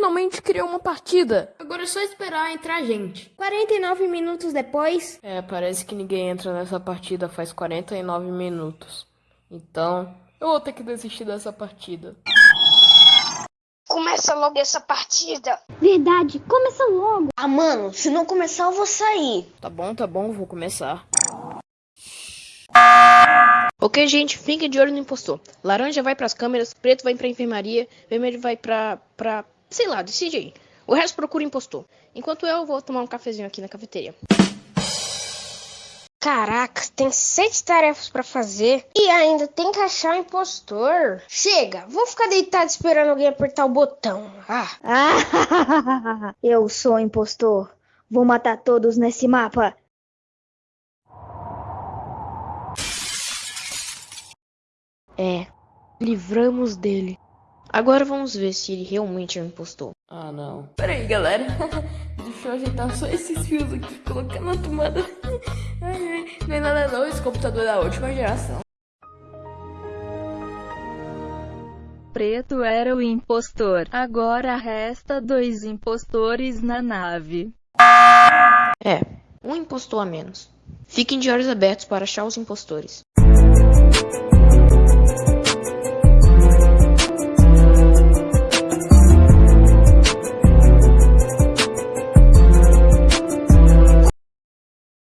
finalmente criou uma partida. Agora é só esperar entrar gente. 49 minutos depois. É, parece que ninguém entra nessa partida faz 49 minutos. Então, eu vou ter que desistir dessa partida. Começa logo essa partida. Verdade, começa logo. Ah, mano, se não começar eu vou sair. Tá bom, tá bom, vou começar. Ok, gente, fiquem de olho no impostor. Laranja vai pras câmeras, preto vai pra enfermaria, vermelho vai pra. pra. Sei lá, decide aí. O resto procura impostor. Enquanto eu vou tomar um cafezinho aqui na cafeteria. Caraca, tem sete tarefas pra fazer e ainda tem que achar o impostor. Chega, vou ficar deitado esperando alguém apertar o botão. Ah, Ah, eu sou o impostor. Vou matar todos nesse mapa. É, livramos dele. Agora vamos ver se ele realmente é um impostor. Ah, não. Pera aí, galera. Deixa eu ajeitar só esses fios aqui, colocar na tomada. Ai, ai, não é nada não, esse computador é da última geração. Preto era o impostor. Agora resta dois impostores na nave. É, um impostor a menos. Fiquem de olhos abertos para achar os impostores.